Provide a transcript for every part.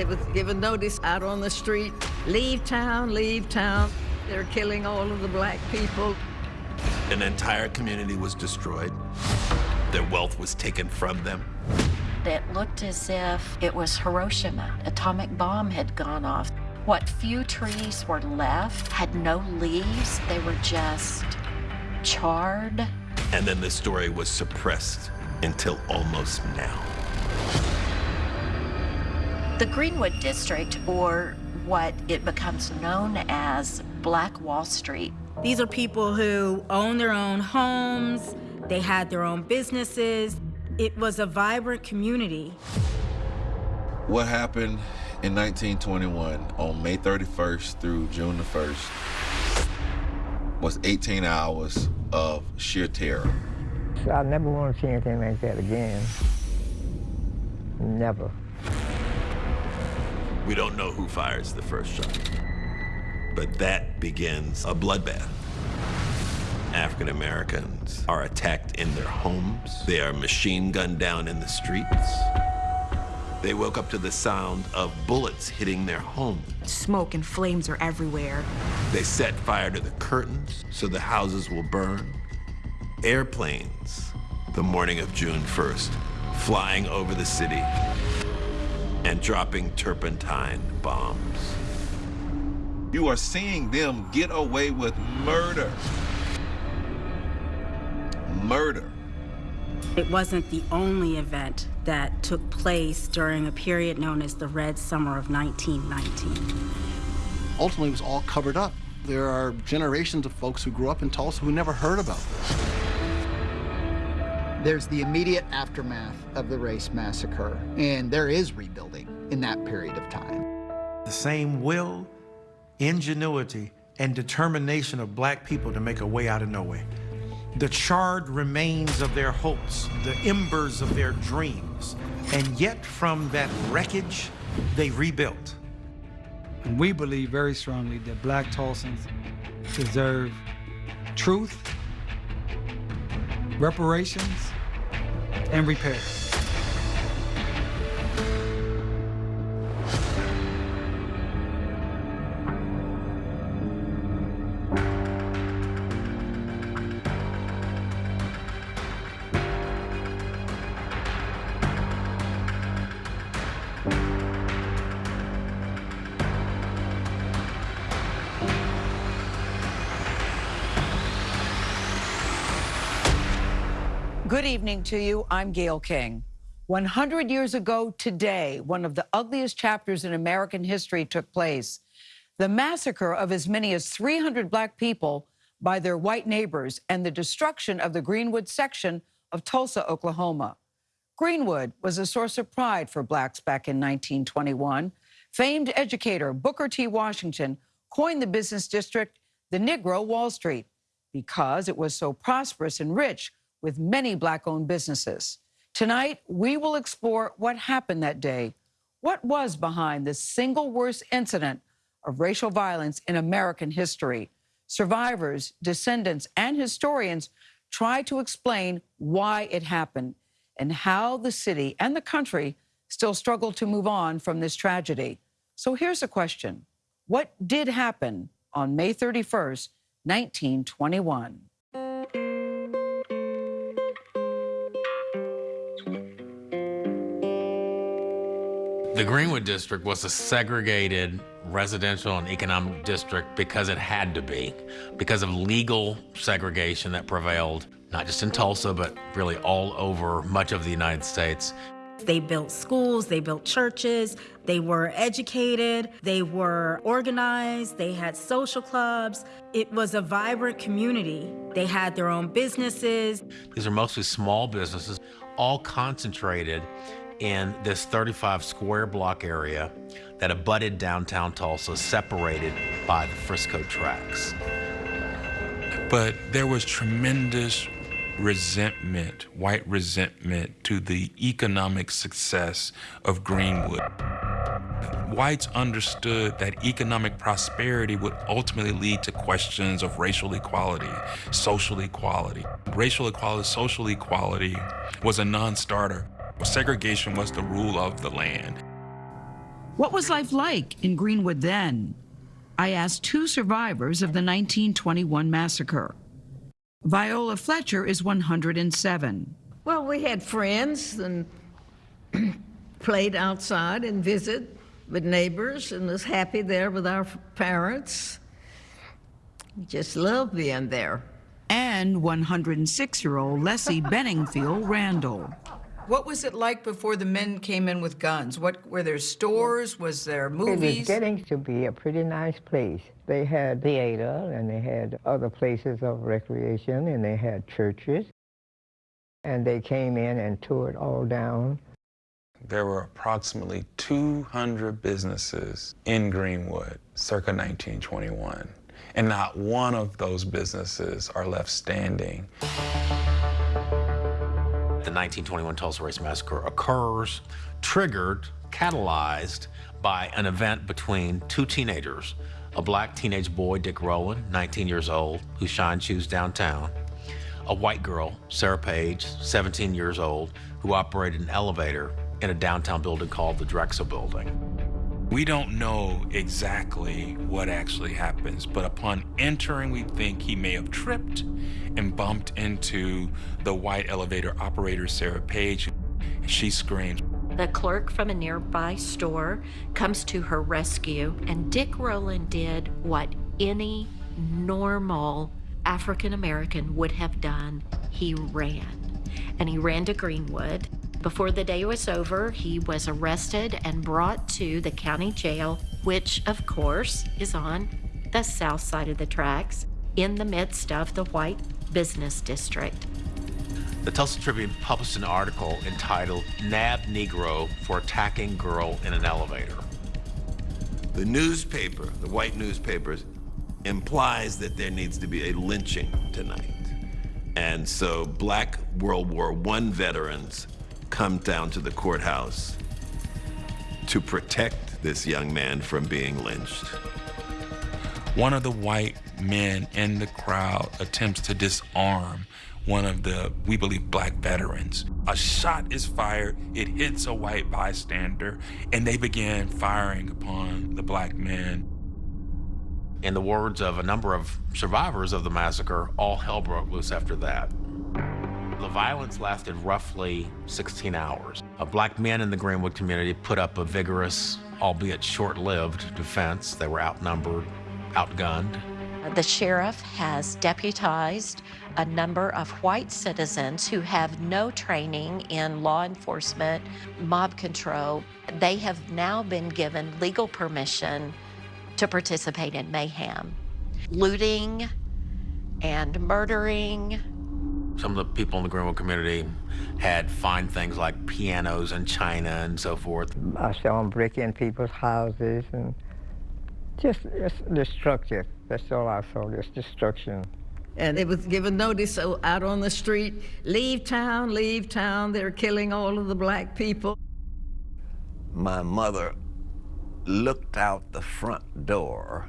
They was given notice out on the street, leave town, leave town. They're killing all of the black people. An entire community was destroyed. Their wealth was taken from them. It looked as if it was Hiroshima. Atomic bomb had gone off. What few trees were left had no leaves. They were just charred. And then the story was suppressed until almost now. The Greenwood District, or what it becomes known as Black Wall Street. These are people who own their own homes, they had their own businesses. It was a vibrant community. What happened in 1921 on May 31st through June the 1st was 18 hours of sheer terror. I never want to see anything like that again. Never. We don't know who fires the first shot, but that begins a bloodbath. African Americans are attacked in their homes. They are machine gunned down in the streets. They woke up to the sound of bullets hitting their homes. Smoke and flames are everywhere. They set fire to the curtains so the houses will burn. Airplanes, the morning of June 1st, flying over the city and dropping turpentine bombs. You are seeing them get away with murder. Murder. It wasn't the only event that took place during a period known as the Red Summer of 1919. Ultimately, it was all covered up. There are generations of folks who grew up in Tulsa who never heard about this. There's the immediate aftermath of the race massacre, and there is rebuilding in that period of time. The same will, ingenuity, and determination of black people to make a way out of no way the charred remains of their hopes, the embers of their dreams. And yet from that wreckage, they rebuilt. And we believe very strongly that black Tulsans deserve truth, reparations, and repair. Good evening to you. I'm Gayle King. 100 years ago today, one of the ugliest chapters in American history took place. The massacre of as many as 300 black people by their white neighbors and the destruction of the Greenwood section of Tulsa, Oklahoma. Greenwood was a source of pride for blacks back in 1921. Famed educator Booker T. Washington coined the business district the Negro Wall Street because it was so prosperous and rich with many black owned businesses. Tonight, we will explore what happened that day. What was behind the single worst incident of racial violence in American history? Survivors, descendants, and historians try to explain why it happened and how the city and the country still struggle to move on from this tragedy. So here's a question What did happen on May 31st, 1921? The Greenwood District was a segregated residential and economic district because it had to be, because of legal segregation that prevailed, not just in Tulsa, but really all over much of the United States. They built schools, they built churches, they were educated, they were organized, they had social clubs. It was a vibrant community. They had their own businesses. These are mostly small businesses, all concentrated in this 35 square block area that abutted downtown Tulsa, separated by the Frisco tracks. But there was tremendous resentment, white resentment, to the economic success of Greenwood. Whites understood that economic prosperity would ultimately lead to questions of racial equality, social equality. Racial equality, social equality was a non starter. Segregation was the rule of the land. What was life like in Greenwood then? I asked two survivors of the 1921 massacre. Viola Fletcher is 107. Well, we had friends and played outside and visit with neighbors and was happy there with our parents. Just loved being there. And 106 year old Lessie Benningfield Randle. What was it like before the men came in with guns? What were there stores? Was there movies? It movies? was getting to be a pretty nice place. They had theater and they had other places of recreation and they had churches. And they came in and tore it all down. There were approximately 200 businesses in Greenwood circa 1921, and not one of those businesses are left standing. The 1921 Tulsa Race Massacre occurs, triggered, catalyzed by an event between two teenagers, a black teenage boy, Dick Rowland, 19 years old, who shined shoes downtown, a white girl, Sarah Page, 17 years old, who operated an elevator in a downtown building called the Drexel Building. We don't know exactly what actually happens, but upon entering, we think he may have tripped and bumped into the white elevator operator, Sarah Page. She screamed. The clerk from a nearby store comes to her rescue, and Dick Rowland did what any normal African American would have done. He ran. And he ran to Greenwood. Before the day was over, he was arrested and brought to the county jail, which, of course, is on the south side of the tracks in the midst of the white business district. The Tulsa Tribune published an article entitled Nab Negro for Attacking Girl in an Elevator. The newspaper, the white newspapers, implies that there needs to be a lynching tonight. And so black World War I veterans come down to the courthouse to protect this young man from being lynched. One of the white men in the crowd attempts to disarm one of the, we believe, black veterans. A shot is fired, it hits a white bystander, and they begin firing upon the black man. In the words of a number of survivors of the massacre, all hell broke loose after that. The violence lasted roughly 16 hours. A black men in the Greenwood community put up a vigorous, albeit short-lived, defense. They were outnumbered, outgunned. The sheriff has deputized a number of white citizens who have no training in law enforcement, mob control. They have now been given legal permission to participate in mayhem, looting and murdering. Some of the people in the Greenwood community had fine things like pianos and china and so forth. I saw them break in people's houses and just, just destructive. That's all I saw, just destruction. And it was given notice out on the street, leave town, leave town. They're killing all of the black people. My mother looked out the front door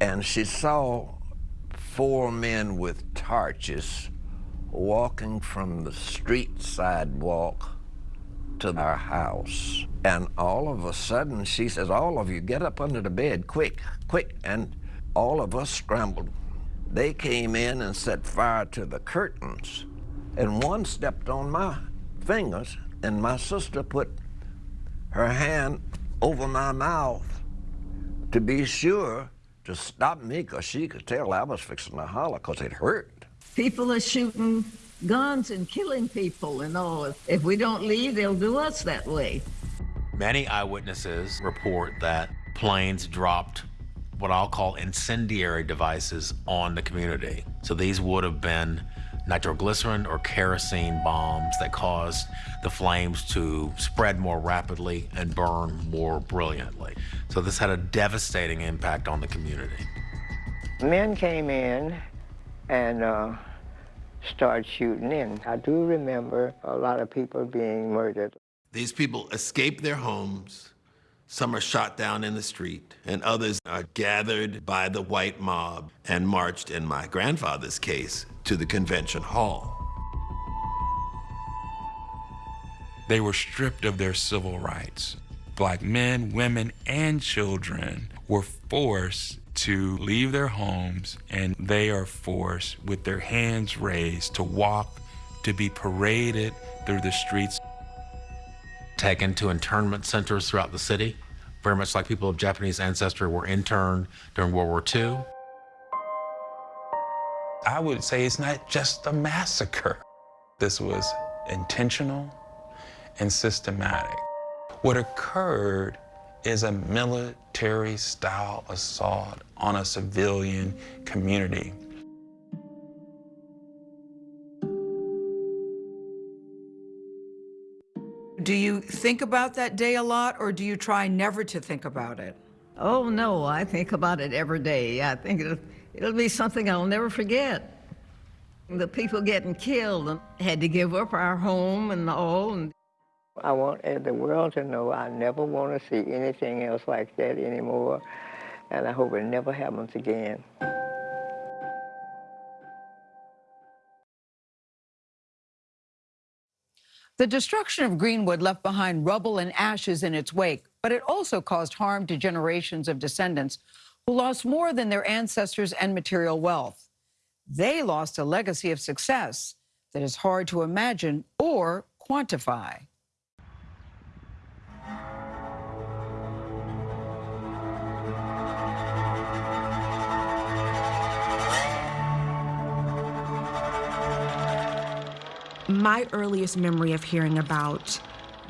and she saw four men with torches walking from the street sidewalk to our house. And all of a sudden, she says, all of you get up under the bed, quick, quick. And all of us scrambled. They came in and set fire to the curtains. And one stepped on my fingers, and my sister put her hand over my mouth to be sure to stop me, because she could tell I was fixing to holler, because it hurt. People are shooting guns and killing people and all. If we don't leave, they'll do us that way. Many eyewitnesses report that planes dropped what I'll call incendiary devices on the community. So these would have been nitroglycerin or kerosene bombs that caused the flames to spread more rapidly and burn more brilliantly. So this had a devastating impact on the community. Men came in and uh, started shooting in. I do remember a lot of people being murdered. These people escape their homes. Some are shot down in the street, and others are gathered by the white mob and marched, in my grandfather's case, to the convention hall. they were stripped of their civil rights. Black men, women, and children were forced to leave their homes, and they are forced, with their hands raised, to walk, to be paraded through the streets. Taken to internment centers throughout the city, very much like people of Japanese ancestry were interned during World War II. I would say it's not just a massacre. This was intentional and systematic. What occurred is a military style assault on a civilian community. Do you think about that day a lot, or do you try never to think about it? Oh, no, I think about it every day. I think it'll, it'll be something I'll never forget. The people getting killed and had to give up our home and all. And I want the world to know I never want to see anything else like that anymore, and I hope it never happens again. The destruction of Greenwood left behind rubble and ashes in its wake, but it also caused harm to generations of descendants who lost more than their ancestors and material wealth. They lost a legacy of success that is hard to imagine or quantify. My earliest memory of hearing about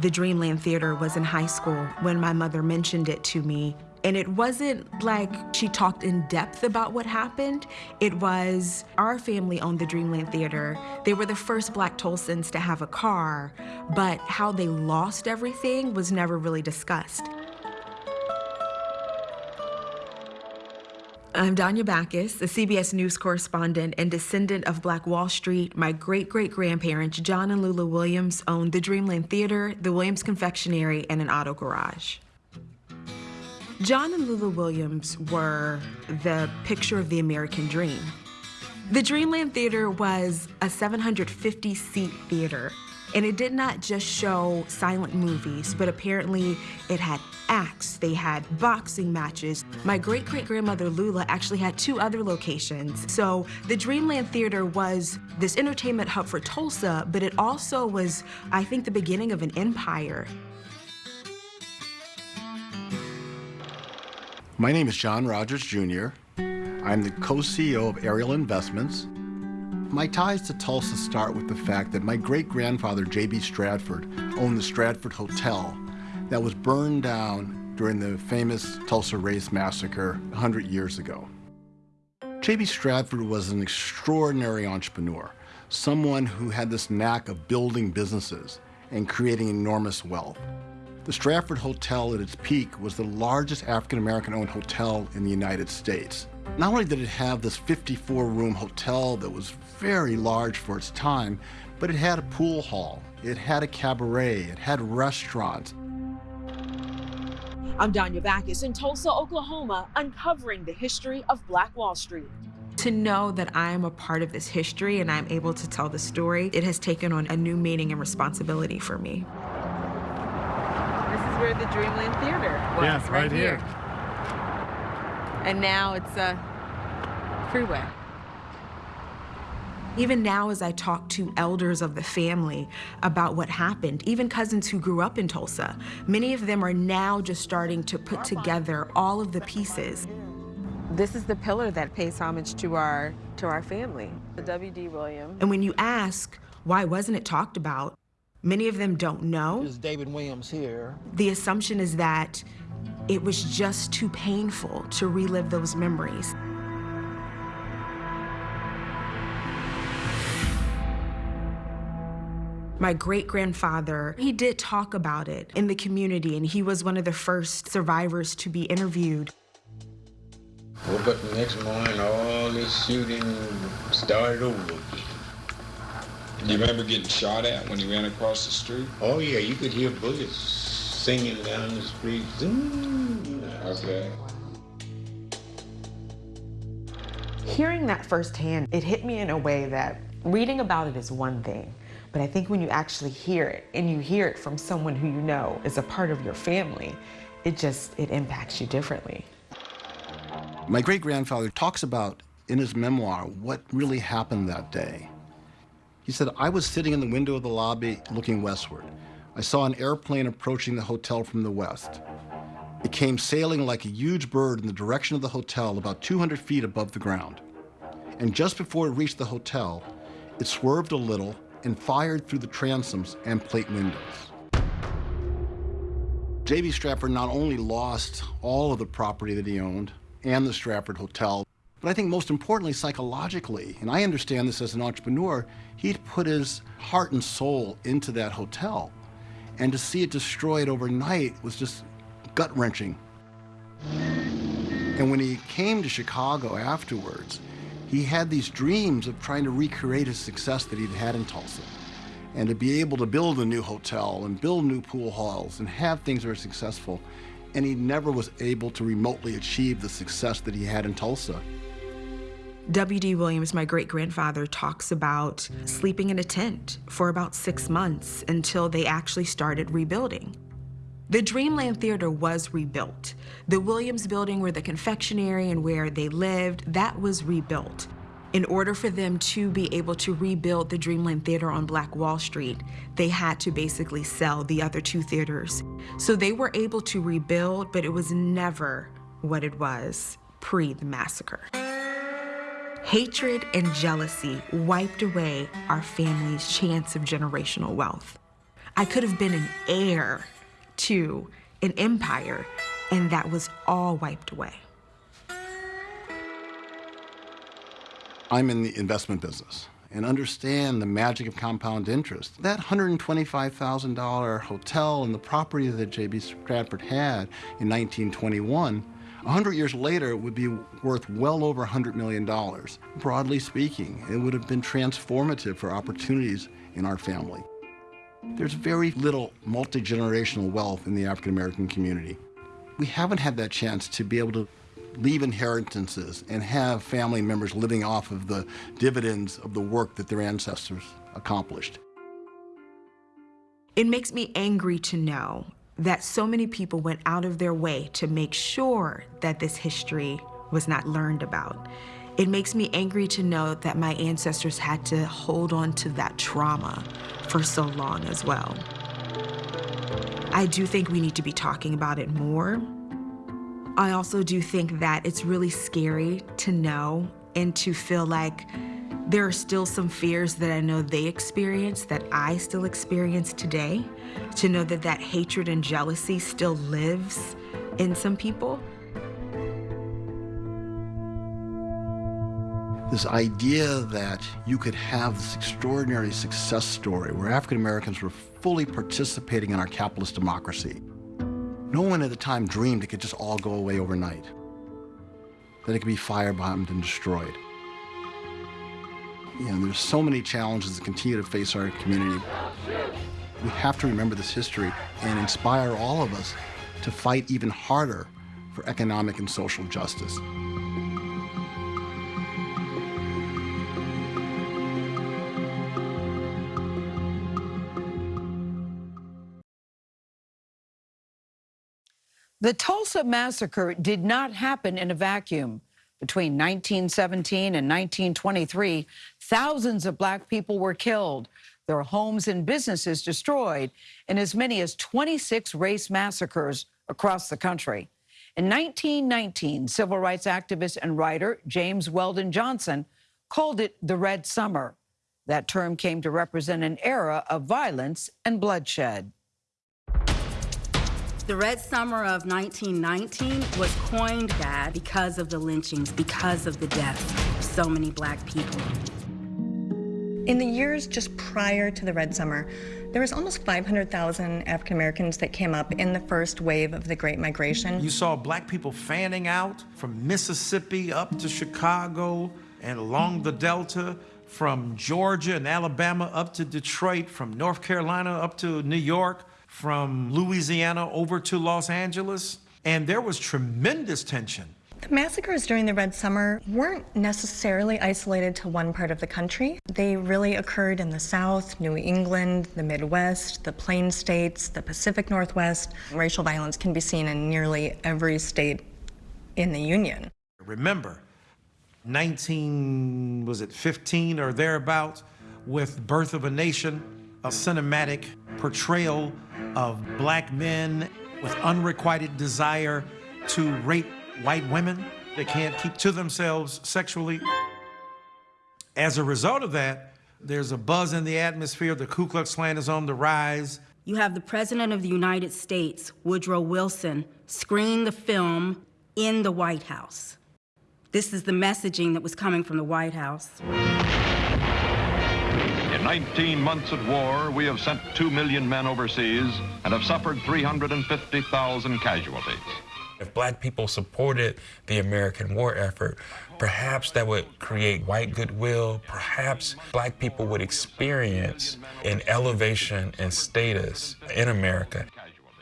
the Dreamland Theater was in high school when my mother mentioned it to me. And it wasn't like she talked in depth about what happened. It was our family owned the Dreamland Theater. They were the first Black Tulsans to have a car, but how they lost everything was never really discussed. I'm Danya Bacchus, a CBS News correspondent and descendant of Black Wall Street. My great great grandparents, John and Lula Williams, owned the Dreamland Theater, the Williams Confectionery, and an auto garage. John and Lula Williams were the picture of the American dream. The Dreamland Theater was a 750 seat theater. And it did not just show silent movies, but apparently it had acts, they had boxing matches. My great great grandmother Lula actually had two other locations. So the Dreamland Theater was this entertainment hub for Tulsa, but it also was, I think, the beginning of an empire. My name is John Rogers Jr. I'm the co-CEO of Ariel Investments. My ties to Tulsa start with the fact that my great-grandfather, J.B. Stratford, owned the Stratford Hotel that was burned down during the famous Tulsa Race Massacre 100 years ago. J.B. Stratford was an extraordinary entrepreneur, someone who had this knack of building businesses and creating enormous wealth. The Stratford Hotel at its peak was the largest African-American owned hotel in the United States. Not only did it have this 54-room hotel that was very large for its time, but it had a pool hall, it had a cabaret, it had restaurants. I'm Danya Bacchus in Tulsa, Oklahoma, uncovering the history of Black Wall Street. To know that I am a part of this history and I'm able to tell the story, it has taken on a new meaning and responsibility for me. This is where the Dreamland Theater was, Yeah, right, right here. And now it's uh, a freeway. Even now, as I talk to elders of the family about what happened, even cousins who grew up in Tulsa, many of them are now just starting to put together all of the pieces. This is the pillar that pays homage to our to our family, the W.D. Williams. And when you ask, why wasn't it talked about? Many of them don't know. This is David Williams here. The assumption is that it was just too painful to relive those memories. My great grandfather, he did talk about it in the community, and he was one of the first survivors to be interviewed. Woke up the next morning, all this shooting started over again. You remember getting shot at when you ran across the street? Oh yeah, you could hear bullets singing down the street. Okay. Hearing that firsthand, it hit me in a way that reading about it is one thing, But I think when you actually hear it and you hear it from someone who you know is a part of your family, it just, it impacts you differently. My great grandfather talks about in his memoir what really happened that day. He said, I was sitting in the window of the lobby looking westward. I saw an airplane approaching the hotel from the west. It came sailing like a huge bird in the direction of the hotel about 200 feet above the ground. And just before it reached the hotel, it swerved a little and fired through the transoms and plate windows. J.B. Stratford not only lost all of the property that he owned and the Stratford Hotel, but I think most importantly, psychologically, and I understand this as an entrepreneur, he'd put his heart and soul into that hotel. And to see it destroyed overnight was just gut wrenching. And when he came to Chicago afterwards, he had these dreams of trying to recreate his success that he'd had in Tulsa. And to be able to build a new hotel and build new pool halls and have things that were successful. And he never was able to remotely achieve the success that he had in Tulsa. W.D. Williams, my great grandfather, talks about sleeping in a tent for about six months until they actually started rebuilding. The Dreamland Theater was rebuilt. The Williams building where the confectionery and where they lived, that was rebuilt. In order for them to be able to rebuild the Dreamland Theater on Black Wall Street, they had to basically sell the other two theaters. So they were able to rebuild, but it was never what it was pre the massacre. Hatred and jealousy wiped away our family's chance of generational wealth. I could have been an heir to an empire, and that was all wiped away. I'm in the investment business and understand the magic of compound interest. That $125,000 hotel and the property that J.B. Stratford had in 1921, 100 years later, it would be worth well over $100 million. Broadly speaking, it would have been transformative for opportunities in our family. There's very little multi-generational wealth in the African American community. We haven't had that chance to be able to leave inheritances and have family members living off of the dividends of the work that their ancestors accomplished. It makes me angry to know that so many people went out of their way to make sure that this history was not learned about. It makes me angry to know that my ancestors had to hold on to that trauma for so long as well. I do think we need to be talking about it more. I also do think that it's really scary to know and to feel like there are still some fears that I know they experience that I still experience today. To know that that hatred and jealousy still lives in some people. This idea that you could have this extraordinary success story where African Americans were fully participating in our capitalist democracy. No one at the time dreamed it could just all go away overnight, that it could be firebombed and destroyed. You know, there's so many challenges that continue to face our community. We have to remember this history and inspire all of us to fight even harder for economic and social justice. The Tulsa Massacre did not happen in a vacuum. Between 1917 and 1923, thousands of black people were killed, their homes and businesses destroyed, in as many as 26 race massacres across the country. In 1919, civil rights activist and writer James Weldon Johnson called it the Red Summer. That term came to represent an era of violence and bloodshed. The Red Summer of 1919 was coined that because of the lynchings, because of the deaths of so many black people. In the years just prior to the Red Summer, there was almost 500,000 African Americans that came up in the first wave of the Great Migration. You saw black people fanning out from Mississippi up to Chicago and along the Delta, from Georgia and Alabama up to Detroit, from North Carolina up to New York from Louisiana over to Los Angeles, and there was tremendous tension. The massacres during the Red Summer weren't necessarily isolated to one part of the country. They really occurred in the South, New England, the Midwest, the Plain States, the Pacific Northwest. Racial violence can be seen in nearly every state in the Union. Remember, 19, was it 15 or thereabouts, with Birth of a Nation, a cinematic portrayal of black men with unrequited desire to rape white women. They can't keep to themselves sexually. As a result of that, there's a buzz in the atmosphere. The Ku Klux Klan is on the rise. You have the President of the United States, Woodrow Wilson, screening the film in the White House. This is the messaging that was coming from the White House. In 19 months of war, we have sent 2 million men overseas and have suffered 350,000 casualties. If black people supported the American war effort, perhaps that would create white goodwill. Perhaps black people would experience an elevation in status in America.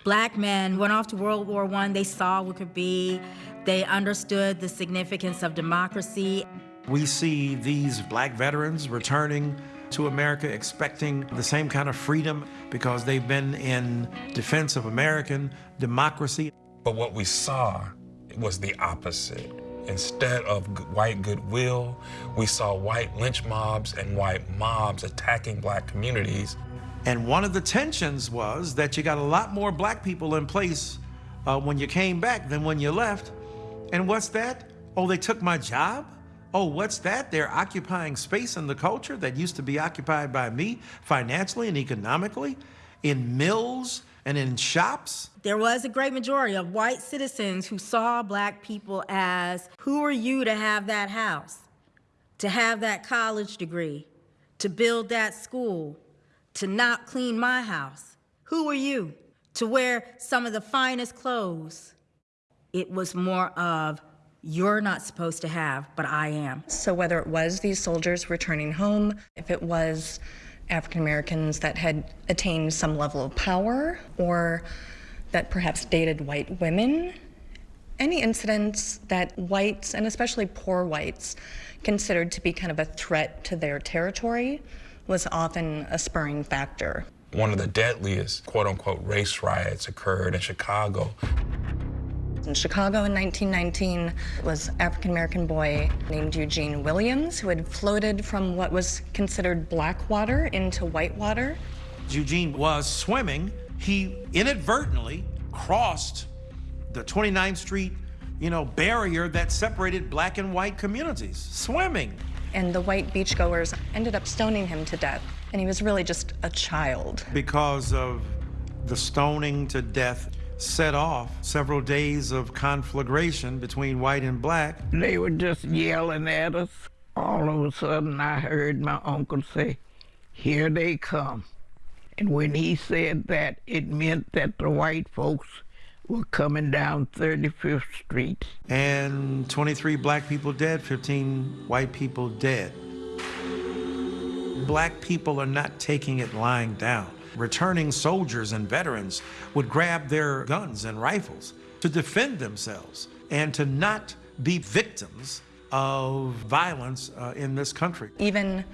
Black men went off to World War I. They saw what could be. They understood the significance of democracy. We see these black veterans returning to America expecting the same kind of freedom because they've been in defense of American democracy. But what we saw was the opposite. Instead of white goodwill, we saw white lynch mobs and white mobs attacking black communities. And one of the tensions was that you got a lot more black people in place uh, when you came back than when you left. And what's that? Oh, they took my job? Oh, what's that? They're occupying space in the culture that used to be occupied by me financially and economically in mills and in shops. There was a great majority of white citizens who saw black people as who are you to have that house, to have that college degree, to build that school, to not clean my house? Who are you to wear some of the finest clothes? It was more of you're not supposed to have, but I am. So whether it was these soldiers returning home, if it was African Americans that had attained some level of power or that perhaps dated white women. Any incidents that whites, and especially poor whites, considered to be kind of a threat to their territory was often a spurring factor. One of the deadliest quote unquote race riots occurred in Chicago in Chicago in 1919 was African American boy named Eugene Williams who had floated from what was considered black water into white water. Eugene was swimming. He inadvertently crossed the 29th Street, you know, barrier that separated black and white communities, swimming. And the white beachgoers ended up stoning him to death. And he was really just a child. Because of the stoning to death, set off several days of conflagration between white and black. They were just yelling at us. All of a sudden, I heard my uncle say, Here they come. And when he said that, it meant that the white folks were coming down 35th Street. And 23 black people dead, 15 white people dead. Black people are not taking it lying down returning soldiers and veterans would grab their guns and rifles to defend themselves and to not be victims of violence uh, in this country. Even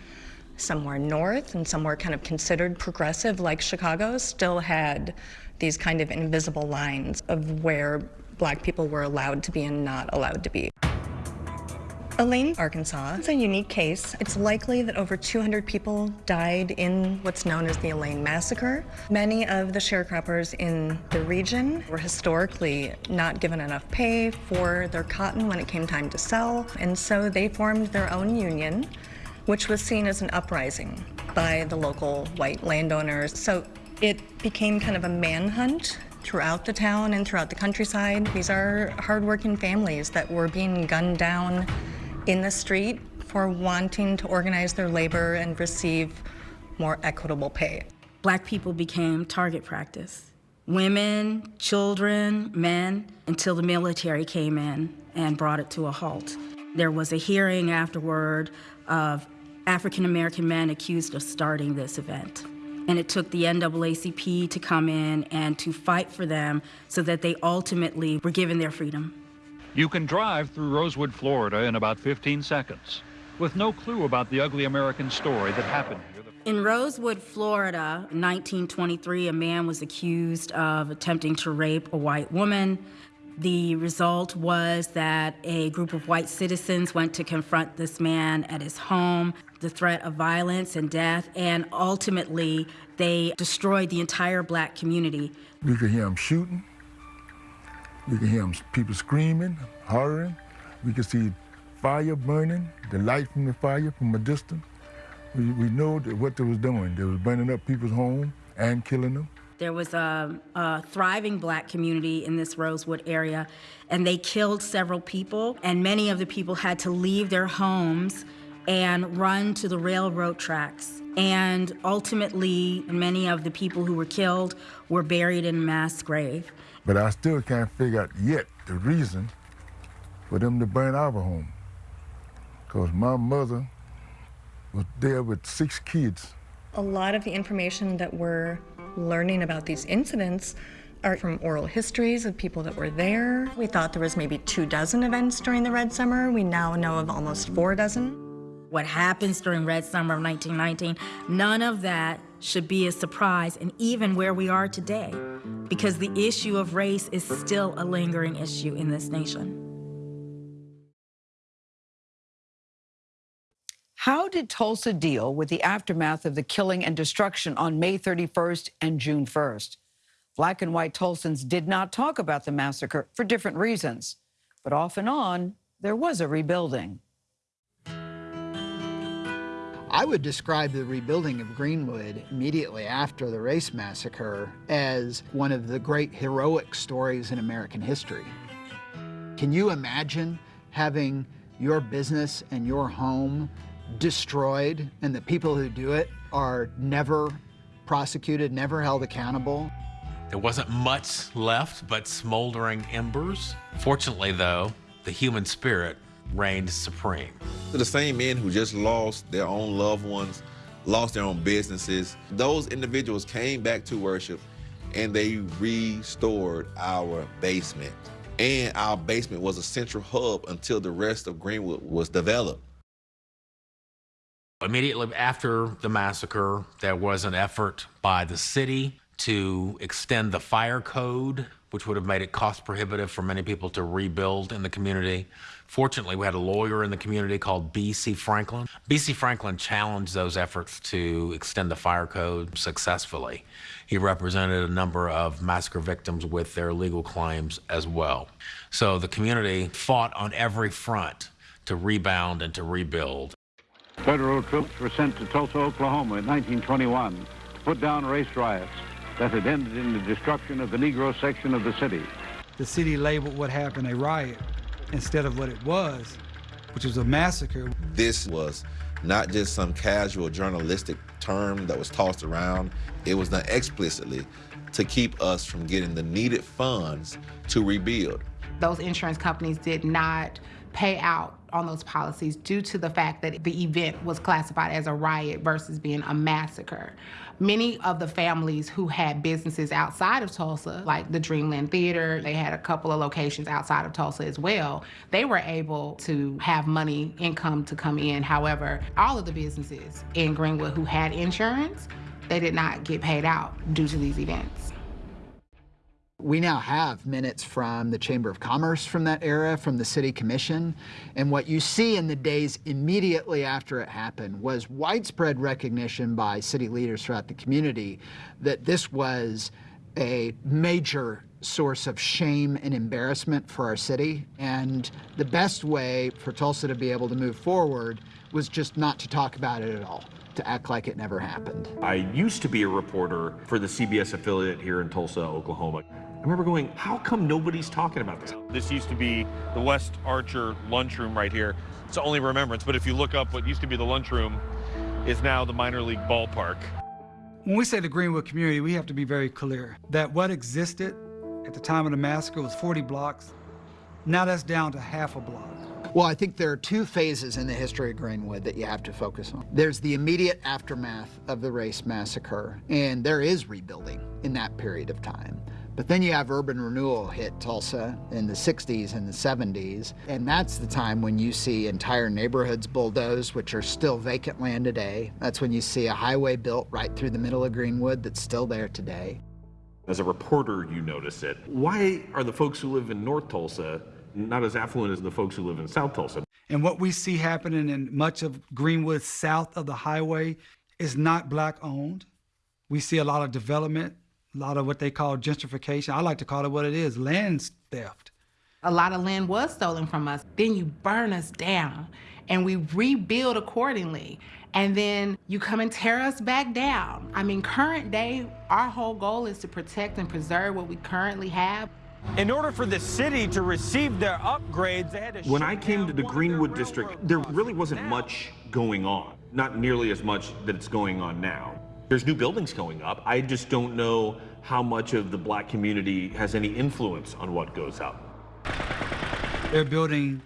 somewhere north and somewhere kind of considered progressive like Chicago still had these kind of invisible lines of where black people were allowed to be and not allowed to be. Elaine, Arkansas. It's a unique case. It's likely that over 200 people died in what's known as the Elaine Massacre. Many of the sharecroppers in the region were historically not given enough pay for their cotton when it came time to sell, and so they formed their own union, which was seen as an uprising by the local white landowners. So it became kind of a manhunt throughout the town and throughout the countryside. These are hardworking families that were being gunned down in the street for wanting to organize their labor and receive more equitable pay. Black people became target practice. Women, children, men, until the military came in and brought it to a halt. There was a hearing afterward of African American men accused of starting this event. And it took the NAACP to come in and to fight for them so that they ultimately were given their freedom. You can drive through Rosewood, Florida in about 15 seconds with no clue about the ugly American story that happened here. In Rosewood, Florida, in 1923, a man was accused of attempting to rape a white woman. The result was that a group of white citizens went to confront this man at his home, the threat of violence and death, and ultimately they destroyed the entire black community. We could hear them shooting. We could hear people screaming, hollering. We can see fire burning, the light from the fire from a distance. We, we know what they was doing. They was burning up people's homes and killing them. There was a, a, thriving black community in this Rosewood area, and they killed several people, and many of the people had to leave their homes and run to the railroad tracks. And ultimately, many of the people who were killed were buried in mass grave. But I still can't figure out yet the reason for them to burn our home. Because my mother was there with six kids. A lot of the information that we're learning about these incidents are from oral histories of people that were there. We thought there was maybe two dozen events during the Red Summer. We now know of almost four dozen. What happens during Red Summer of 1919, none of that should be a surprise, and even where we are today, because the issue of race is still a lingering issue in this nation. How did Tulsa deal with the aftermath of the killing and destruction on May 31st and June 1st? Black and white Tulsans did not talk about the massacre for different reasons, but off and on, there was a rebuilding. I would describe the rebuilding of Greenwood immediately after the race massacre as one of the great heroic stories in American history. Can you imagine having your business and your home destroyed and the people who do it are never prosecuted, never held accountable. There wasn't much left but smoldering embers. Fortunately, though, the human spirit reigned supreme. The same men who just lost their own loved ones, lost their own businesses, those individuals came back to worship and they restored our basement. And our basement was a central hub until the rest of Greenwood was developed. Immediately after the massacre, there was an effort by the city to extend the fire code, which would have made it cost prohibitive for many people to rebuild in the community. Fortunately, we had a lawyer in the community called B.C. Franklin. B.C. Franklin challenged those efforts to extend the fire code successfully. He represented a number of massacre victims with their legal claims as well. So the community fought on every front to rebound and to rebuild. Federal troops were sent to Tulsa, Oklahoma in 1921 to put down race riots that had ended in the destruction of the Negro section of the city. The city labeled what happened a riot instead of what it was, which was a massacre. This was not just some casual journalistic term that was tossed around. It was done explicitly to keep us from getting the needed funds to rebuild. Those insurance companies did not pay out on those policies due to the fact that the event was classified as a riot versus being a massacre. Many of the families who had businesses outside of Tulsa, like the Dreamland Theater, they had a couple of locations outside of Tulsa as well, they were able to have money, income to come in. However, all of the businesses in Greenwood who had insurance, they did not get paid out due to these events. We now have minutes from the Chamber of Commerce from that era, from the City Commission. And what you see in the days immediately after it happened was widespread recognition by city leaders throughout the community that this was a major source of shame and embarrassment for our city. And the best way for Tulsa to be able to move forward was just not to talk about it at all to act like it never happened. I used to be a reporter for the CBS affiliate here in Tulsa, Oklahoma. I remember going, how come nobody's talking about this? This used to be the West Archer lunchroom right here. It's the only remembrance, but if you look up what used to be the lunchroom is now the minor league ballpark. When we say the Greenwood community, we have to be very clear that what existed at the time of the massacre was 40 blocks. Now that's down to half a block. Well, I think there are two phases in the history of Greenwood that you have to focus on. There's the immediate aftermath of the race massacre, and there is rebuilding in that period of time. But then you have urban renewal hit Tulsa in the 60s and the 70s, and that's the time when you see entire neighborhoods bulldozed, which are still vacant land today. That's when you see a highway built right through the middle of Greenwood that's still there today. As a reporter, you notice it. Why are the folks who live in North Tulsa not as affluent as the folks who live in South Tulsa? And what we see happening in much of Greenwood south of the highway is not black owned. We see a lot of development, a lot of what they call gentrification. I like to call it what it is land theft. A lot of land was stolen from us. Then you burn us down and we rebuild accordingly. And then you come and tear us back down. I mean, current day, our whole goal is to protect and preserve what we currently have. In order for the city to receive their upgrades, they had to When I came to the Greenwood district, there really wasn't much going on. Not nearly as much that it's going on now. There's new buildings going up. I just don't know how much of the black community has any influence on what goes up. They're building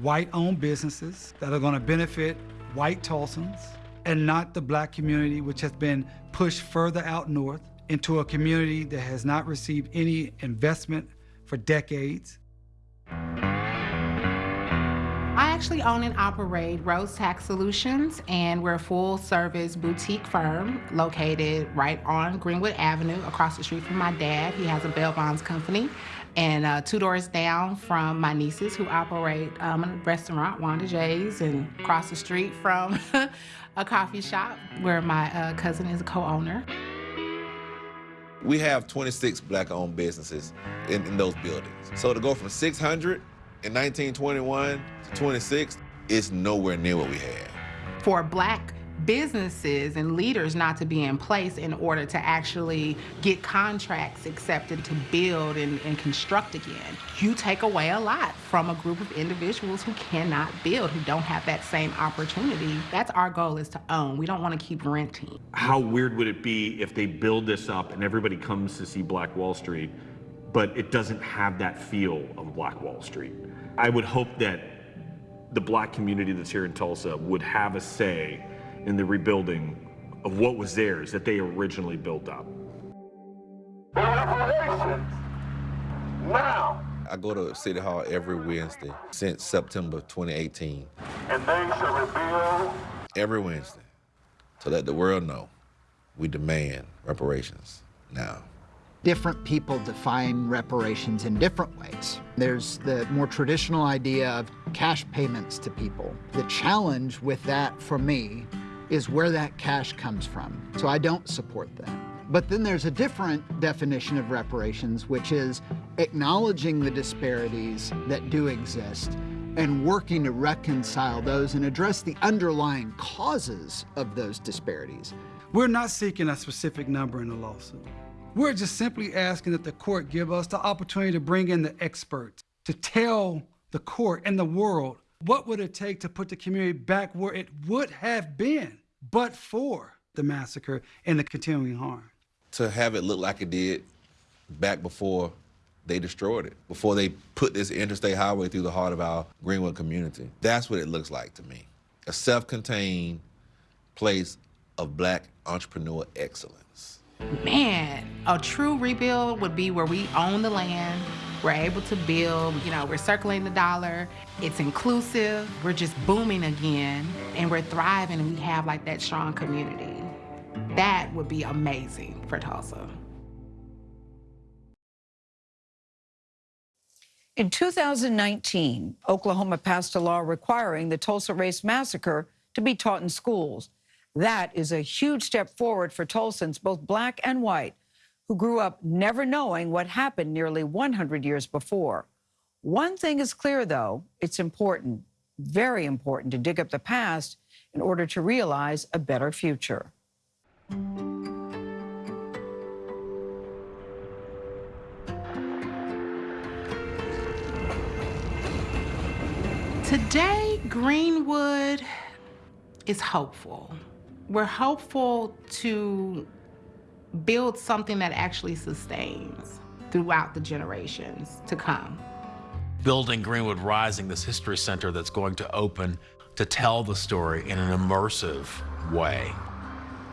white-owned businesses that are going to benefit white Tulsans and not the black community, which has been pushed further out north into a community that has not received any investment for decades. I actually own and operate Rose Tax Solutions, and we're a full service boutique firm located right on Greenwood Avenue across the street from my dad. He has a bail bonds company. And uh, two doors down from my nieces who operate um, a restaurant, Wanda J's, and across the street from a coffee shop where my uh, cousin is a co-owner. We have 26 black-owned businesses in, in those buildings. So to go from 600 in 1921 to 26 it's nowhere near what we had. For black businesses and leaders not to be in place in order to actually get contracts accepted to build and, and, construct again. You take away a lot from a group of individuals who cannot build, who don't have that same opportunity. That's our goal is to own. We don't want to keep renting. How weird would it be if they build this up and everybody comes to see Black Wall Street, but it doesn't have that feel of Black Wall Street? I would hope that the black community that's here in Tulsa would have a say in the rebuilding of what was theirs that they originally built up. Reparations now. I go to City Hall every Wednesday since September 2018. And they shall rebuild. Every Wednesday. To let the world know we demand reparations now. Different people define reparations in different ways. There's the more traditional idea of cash payments to people. The challenge with that for me is where that cash comes from. So I don't support that. But then there's a different definition of reparations, which is acknowledging the disparities that do exist and working to reconcile those and address the underlying causes of those disparities. We're not seeking a specific number in the lawsuit. We're just simply asking that the court give us the opportunity to bring in the experts to tell the court and the world what would it take to put the community back where it would have been but for the massacre and the continuing harm. To have it look like it did back before they destroyed it, before they put this interstate highway through the heart of our Greenwood community. That's what it looks like to me. A self-contained place of black entrepreneur excellence. Man, a true rebuild would be where we own the land, we're able to build, you know, we're circling the dollar. It's inclusive. We're just booming again and we're thriving and we have like that strong community. That would be amazing for Tulsa. In 2019, Oklahoma passed a law requiring the Tulsa Race Massacre to be taught in schools. That is a huge step forward for Tulsans, both black and white, who grew up never knowing what happened nearly 100 years before. One thing is clear, though it's important, very important, to dig up the past in order to realize a better future. Today, Greenwood is hopeful. We're hopeful to build something that actually sustains throughout the generations to come. Building Greenwood Rising, this history center that's going to open to tell the story in an immersive way.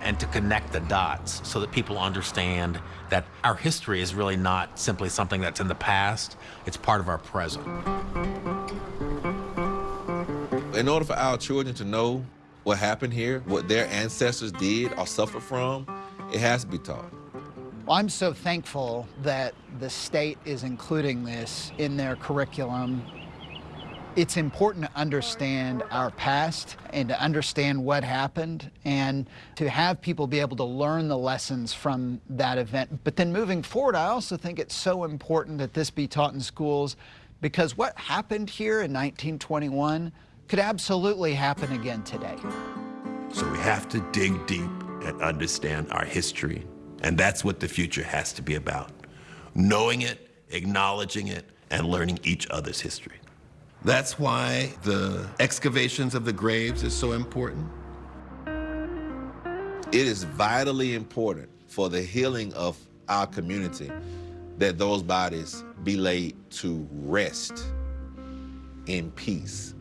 and to connect the dots so that people understand that our history is really not simply something that's in the past, it's part of our present. In order for our children to know what happened here, what their ancestors did or suffered from, it has to be taught. Well, I'm so thankful that the state is including this in their curriculum. It's important to understand our past and to understand what happened and to have people be able to learn the lessons from that event. But then moving forward, I also think it's so important that this be taught in schools because what happened here in 1921 could absolutely happen again today. So we have to dig deep and understand our history. And that's what the future has to be about. Knowing it, acknowledging it, and learning each other's history. That's why the excavations of the graves is so important. It is vitally important for the healing of our community that those bodies be laid to rest in peace,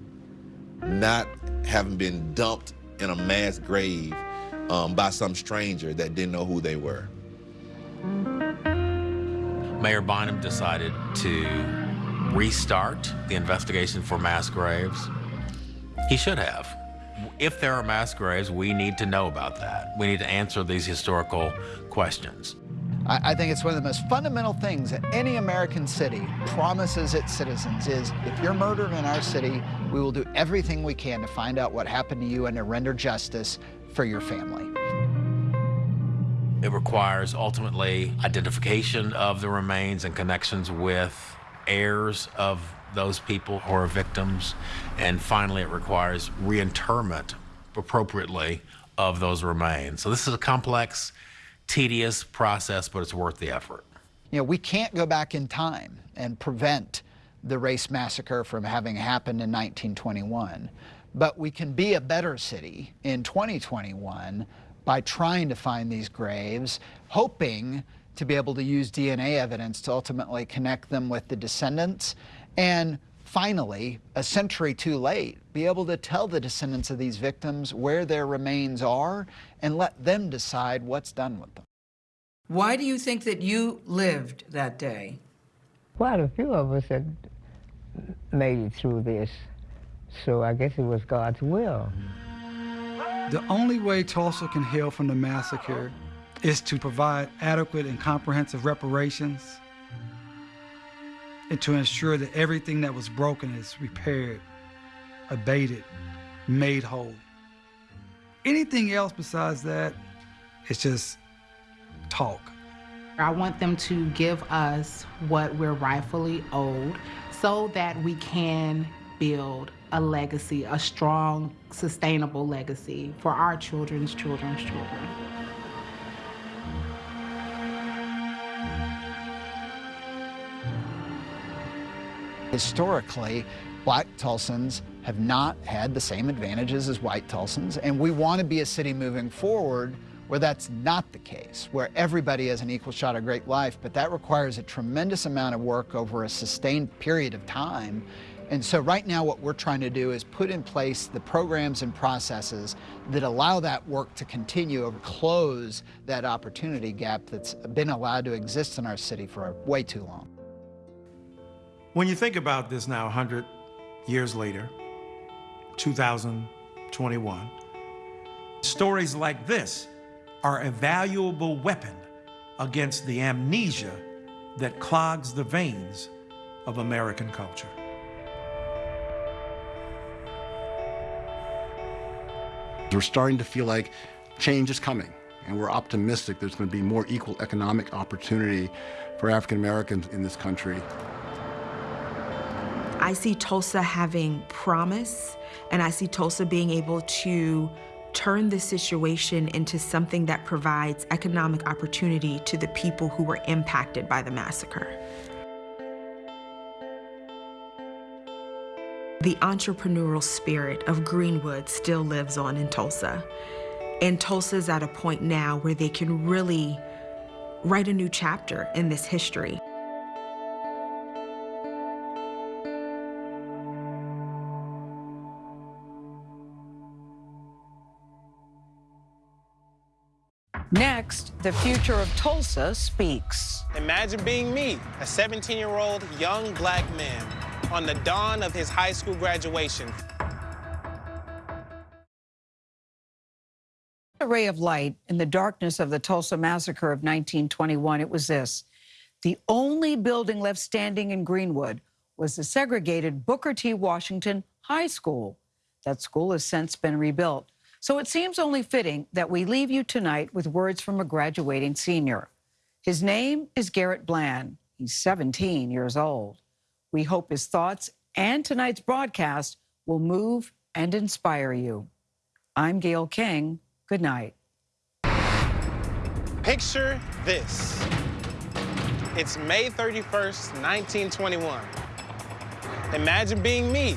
not having been dumped in a mass grave um, by some stranger that didn't know who they were. Mayor Bynum decided to restart the investigation for mass graves. He should have. If there are mass graves, we need to know about that. We need to answer these historical questions. I, I think it's one of the most fundamental things that any American city promises its citizens is if you're murdered in our city, we will do everything we can to find out what happened to you and to render justice for your family. It requires ultimately identification of the remains and connections with heirs of those people who are victims. And finally, it requires reinterment appropriately of those remains. So this is a complex, tedious process, but it's worth the effort. You know, we can't go back in time and prevent the race massacre from having happened in 1921, but we can be a better city in 2021 by trying to find these graves, hoping to be able to use DNA evidence to ultimately connect them with the descendants, and finally, a century too late, be able to tell the descendants of these victims where their remains are and let them decide what's done with them. Why do you think that you lived that day? Quite a few of us had made it through this, so I guess it was God's will. Mm-hmm. The only way Tulsa can heal from the massacre is to provide adequate and comprehensive reparations and to ensure that everything that was broken is repaired, abated, made whole. Anything else besides that is just talk. I want them to give us what we're rightfully owed so that we can build a legacy, a strong, sustainable legacy for our children's children's children. Historically, black Tulsans have not had the same advantages as white Tulsans, and we want to be a city moving forward where that's not the case, where everybody has an equal shot at great life, but that requires a tremendous amount of work over a sustained period of time. And so right now what we're trying to do is put in place the programs and processes that allow that work to continue and close that opportunity gap that's been allowed to exist in our city for way too long. When you think about this now, 100 years later, 2021, stories like this are a valuable weapon against the amnesia that clogs the veins of American culture. We're starting to feel like change is coming, and we're optimistic there's going to be more equal economic opportunity for African Americans in this country. I see Tulsa having promise, and I see Tulsa being able to turn this situation into something that provides economic opportunity to the people who were impacted by the massacre. The entrepreneurial spirit of Greenwood still lives on in Tulsa. And Tulsa's at a point now where they can really write a new chapter in this history. Next, the future of Tulsa speaks. Imagine being me, a 17-year-old young black man, on the dawn of his high school graduation. A ray of light in the darkness of the Tulsa massacre of 1921, it was this. The only building left standing in Greenwood was the segregated Booker T. Washington High School. That school has since been rebuilt. So it seems only fitting that we leave you tonight with words from a graduating senior. His name is Garrett Bland. He's 17 years old. We hope his thoughts and tonight's broadcast will move and inspire you. I'm Gayle King. Good night. Picture this. It's May 31st, 1921. Imagine being me,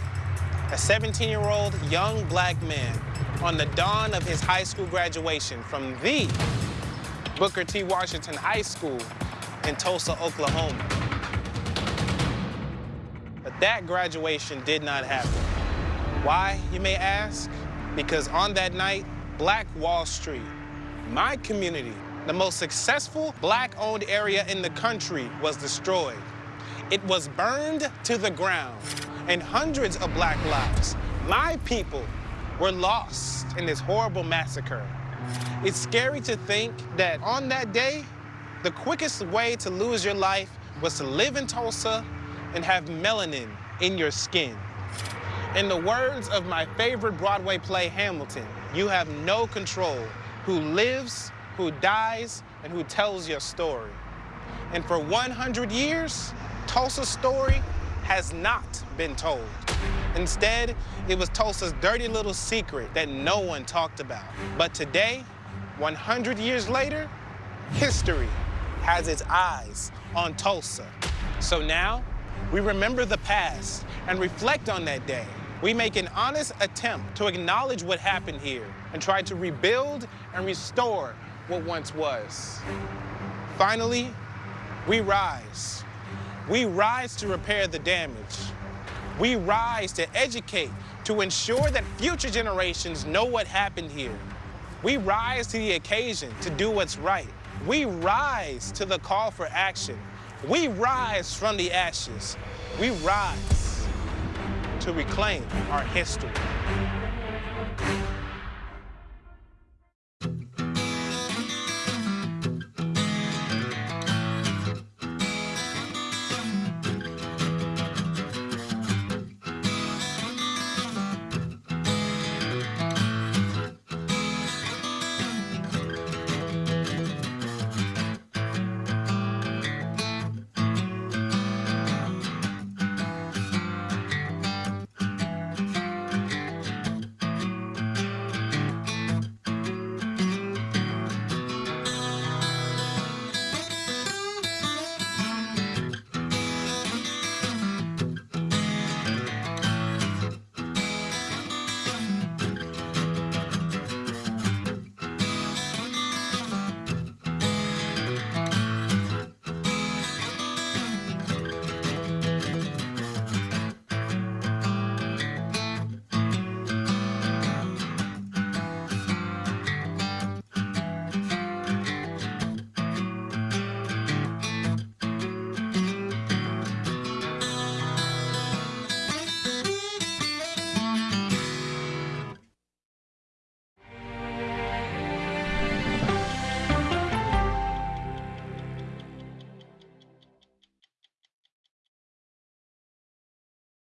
a 17-year-old young black man on the dawn of his high school graduation from the Booker T. Washington High School in Tulsa, Oklahoma. But that graduation did not happen. Why, you may ask? Because on that night, Black Wall Street, my community, the most successful black-owned area in the country, was destroyed. It was burned to the ground, and hundreds of black lives, my people, were lost in this horrible massacre. It's scary to think that on that day, the quickest way to lose your life was to live in Tulsa and have melanin in your skin. In the words of my favorite Broadway play, Hamilton, you have no control who lives, who dies, and who tells your story. And for 100 years, Tulsa's story has not been told. Instead, it was Tulsa's dirty little secret that no one talked about. But today, 100 years later, history has its eyes on Tulsa. So now, we remember the past and reflect on that day. We make an honest attempt to acknowledge what happened here and try to rebuild and restore what once was. Finally, we rise. We rise to repair the damage. We rise to educate, to ensure that future generations know what happened here. We rise to the occasion to do what's right. We rise to the call for action. We rise from the ashes. We rise to reclaim our history.